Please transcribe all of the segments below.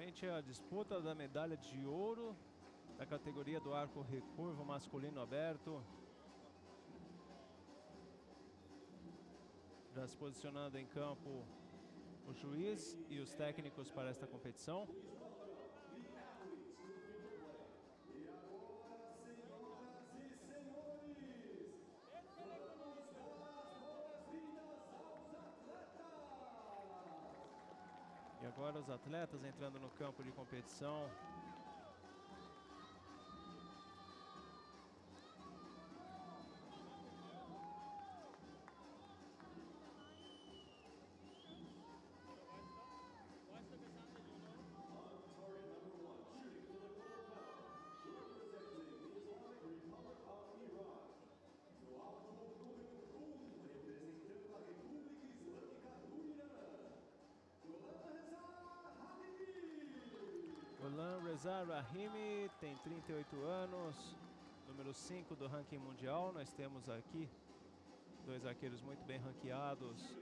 Finalmente a disputa da medalha de ouro da categoria do arco recurvo masculino aberto. Já se posicionando em campo o juiz e os técnicos para esta competição. Os atletas entrando no campo de competição. Reza Rahimi tem 38 anos, número 5 do ranking mundial. Nós temos aqui dois arqueiros muito bem ranqueados.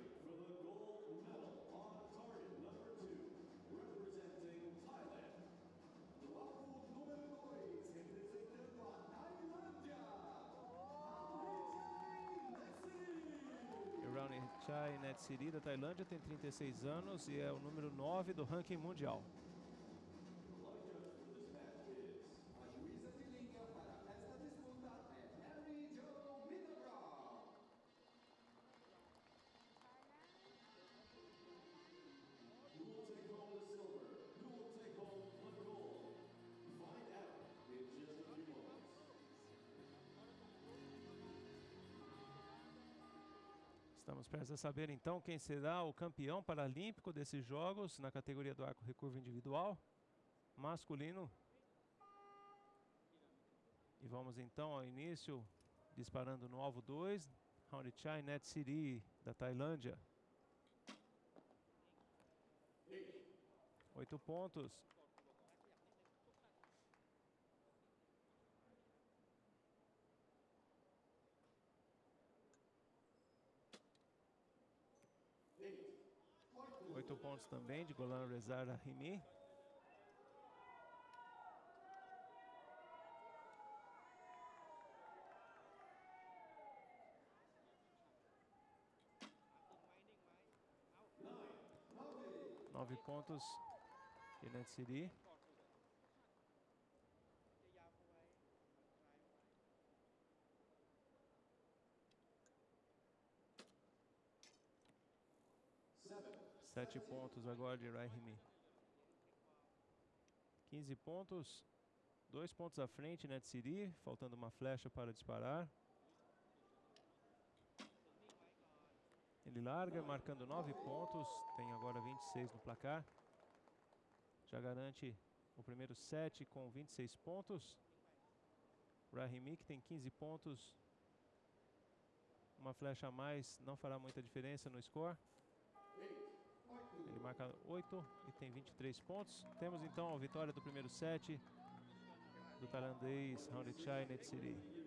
Ronnie Chai Netsiri da Tailândia tem 36 anos e é o número 9 do ranking mundial. Estamos prestes a saber então quem será o campeão paralímpico desses jogos na categoria do arco recurvo individual masculino. E vamos então ao início disparando no alvo 2, Haunichai Net City da Tailândia. Oito pontos. Oito pontos também de Golan Rezar Rahimi. Nove pontos de Netsiri. Sete pontos agora de Rahimi. 15 pontos. Dois pontos à frente, Netsiri. Faltando uma flecha para disparar. Ele larga, marcando 9 pontos. Tem agora 26 no placar. Já garante o primeiro set com 26 pontos. Rahimi, que tem 15 pontos. Uma flecha a mais não fará muita diferença no score. Ele marca 8 e tem 23 pontos. Temos então a vitória do primeiro set do tailandês Haunichai Netsiri.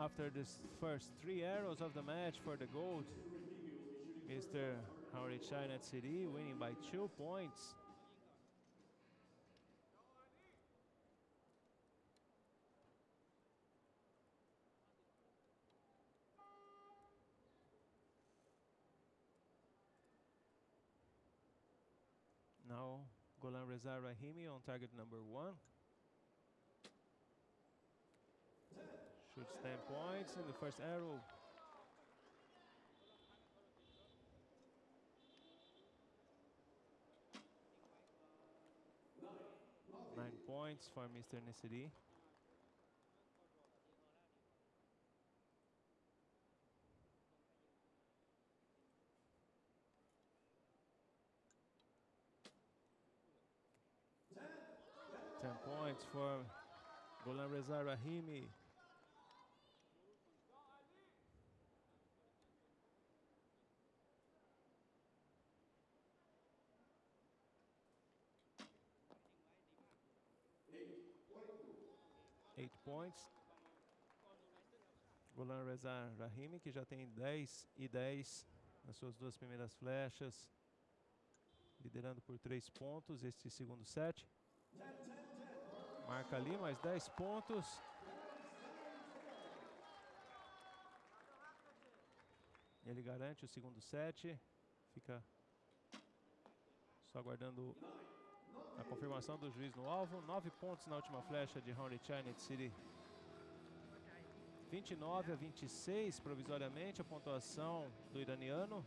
After the first three arrows of the match for the gold, Mr. Haunichai Netsiri winning by two points. Now Golan Reza Rahimi on target number one. Good stamp wide the first arrow. Nine points for Mr. Nisidi. Ten points for Golan Reza Rahimi. Eight points. Golan Reza Rahimi, que já tem 10 e 10 nas suas duas primeiras flechas, liderando por 3 pontos este segundo set. Marca ali mais 10 pontos. Ele garante o segundo set. Fica só aguardando a confirmação do juiz no alvo. 9 pontos na última flecha de Henry China City. 29 a 26 provisoriamente a pontuação do iraniano.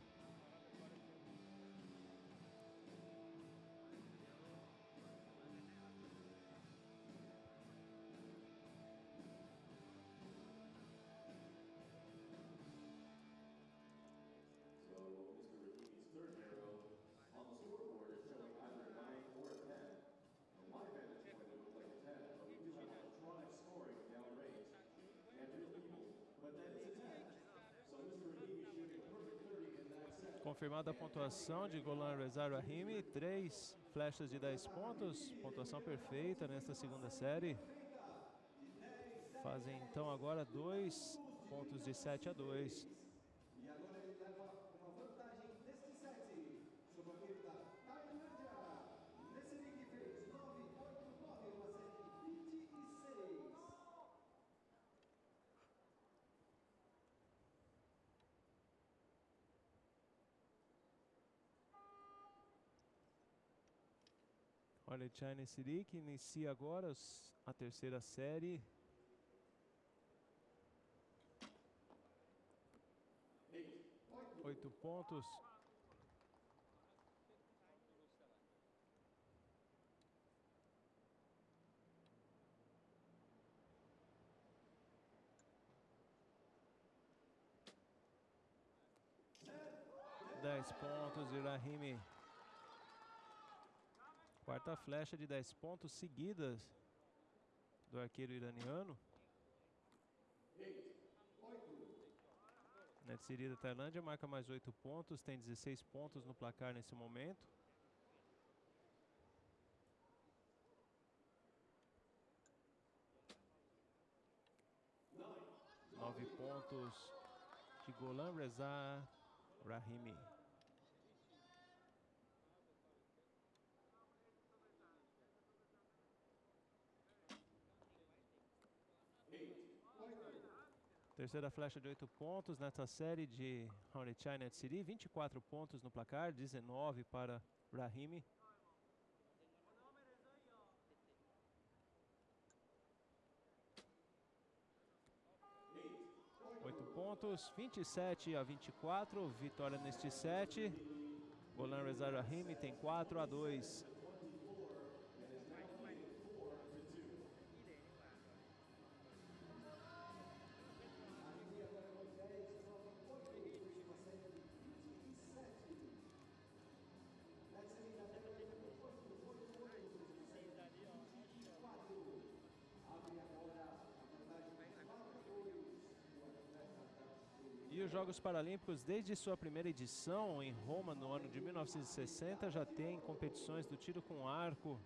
Confirmada a pontuação de Golan Reza Rahimi, três flechas de 10 pontos, pontuação perfeita nesta segunda série. Fazem então agora dois pontos de 7 a 2. E agora ele leva uma vantagem neste set sobre aquele da Tailândia. Nesse link fez 9, 8, 9, uma série 26. Olha, China City que inicia agora a terceira série. Oito pontos. Dez pontos, Irahimi. Quarta flecha de 10 pontos seguidas do arqueiro iraniano. Netsiri da Tailândia marca mais 8 pontos, tem 16 pontos no placar nesse momento. Nove pontos de Golan Reza Rahimi. Terceira flecha de 8 pontos nessa série de Honey China City. 24 pontos no placar, 19 para Rahimi. Oito pontos, 27 a 24, vitória neste set. Golan Reza Rahimi tem 4 a 2. Jogos Paralímpicos, desde sua primeira edição em Roma no ano de 1960, já tem competições do tiro com arco.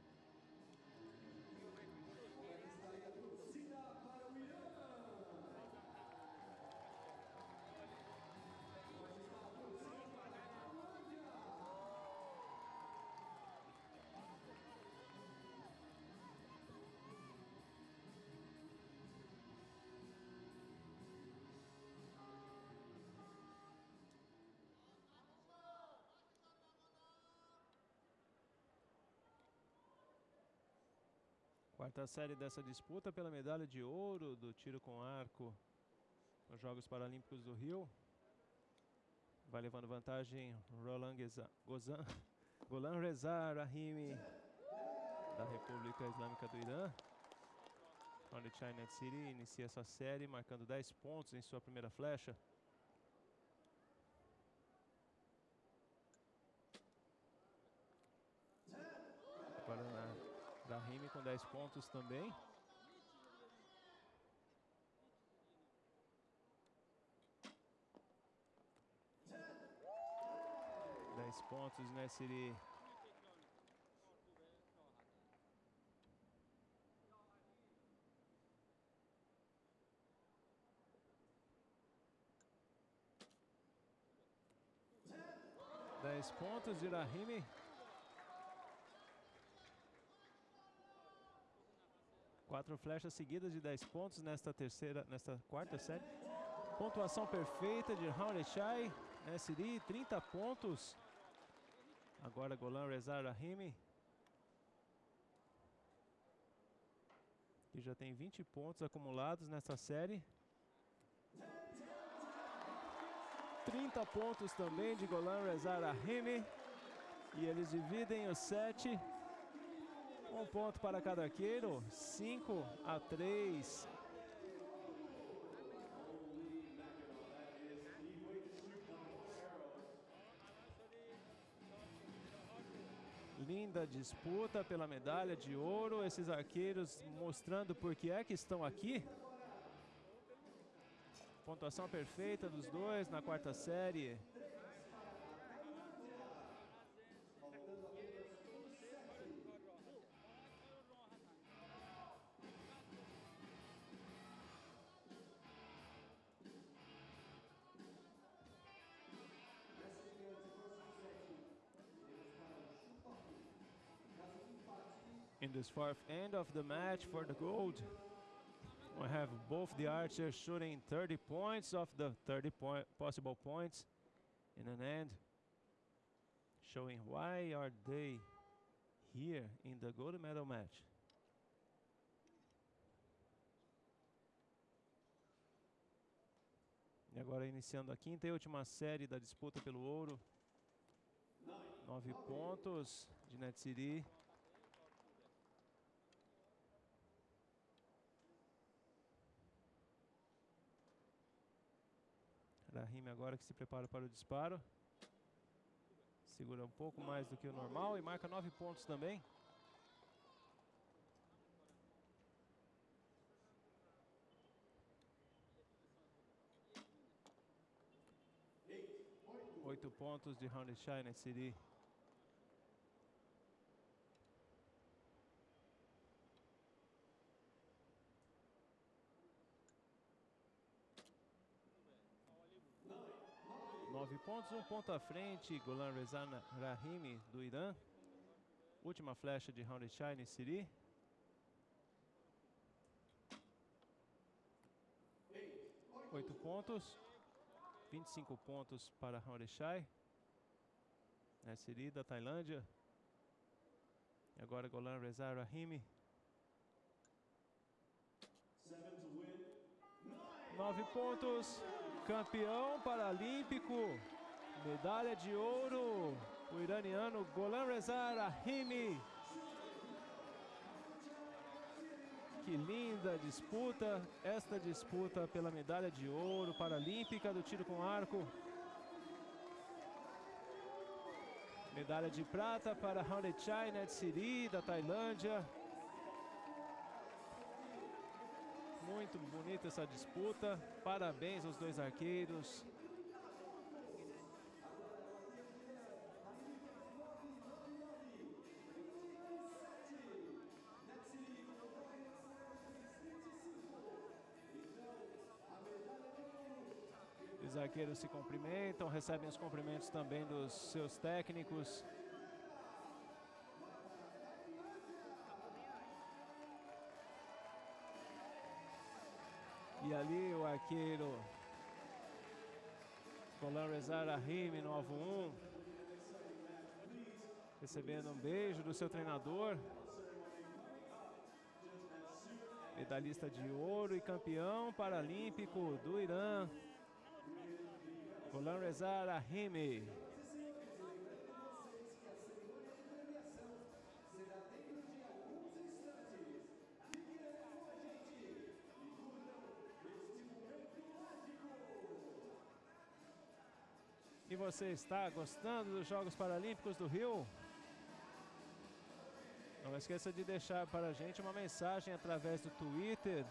Quarta série dessa disputa pela medalha de ouro do tiro com arco nos Jogos Paralímpicos do Rio. Vai levando vantagem Roland Gozan, Golan Reza Rahimi. da República Islâmica do Irã. Onde China City inicia sua série marcando 10 pontos em sua primeira flecha. Agora na Rahimi com 10 pontos também. Dez pontos, né, Siri? Dez pontos de. Quatro flechas seguidas de 10 pontos nesta terceira, nesta quarta série. Pontuação perfeita de Haunechai, SD, 30 pontos. Agora Golan Rezar Rahimi. Que já tem 20 pontos acumulados nesta série. 30 pontos também de Golan Rezar Rahimi. E eles dividem os 7 um ponto para cada arqueiro. 5 a 3. Linda disputa pela medalha de ouro. Esses arqueiros mostrando por que é que estão aqui. Pontuação perfeita dos dois na quarta série. In this fourth end of the match for the gold, we have both the archers shooting 30 points of the 30 point possible points in an end, showing why are they here in the gold medal match. E agora iniciando a quinta e última série da disputa pelo ouro. Nove pontos de Netsiri. Rahim agora que se prepara para o disparo. Segura um pouco mais do que o normal e marca nove pontos também. Oito pontos de Round Shine City. Nove pontos, um ponto à frente, Golan Rezan Rahimi do Irã. Última flecha de Round Shine City. Oito pontos. 25 pontos para Haureshai. É Siri da Tailândia. E agora Golan Rezar Rahimi. Nove pontos. Campeão paralímpico. Medalha de ouro. O iraniano Golan Rezar Rahimi. Que linda disputa, esta disputa pela medalha de ouro paralímpica do tiro com arco. Medalha de prata para Haunechai Netsiri da Tailândia. Muito bonita essa disputa. Parabéns aos dois arqueiros. Os arqueiros se cumprimentam, recebem os cumprimentos também dos seus técnicos. E ali o arqueiro Golan Rezar Rahimi no alvo 1, recebendo um beijo do seu treinador. Medalhista de ouro e campeão paralímpico do Irã, Golan Rezar Ahimi. E você está gostando dos Jogos Paralímpicos do Rio? Não esqueça de deixar para a gente uma mensagem através do Twitter